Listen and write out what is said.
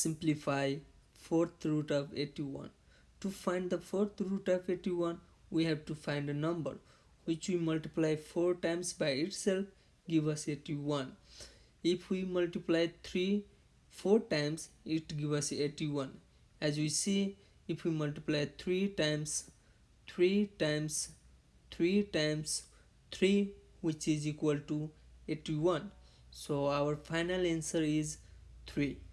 simplify fourth root of 81 to find the fourth root of 81 we have to find a number which we multiply 4 times by itself give us 81 if we multiply 3 4 times it give us 81 as we see if we multiply 3 times 3 times 3 times 3 which is equal to 81 so our final answer is 3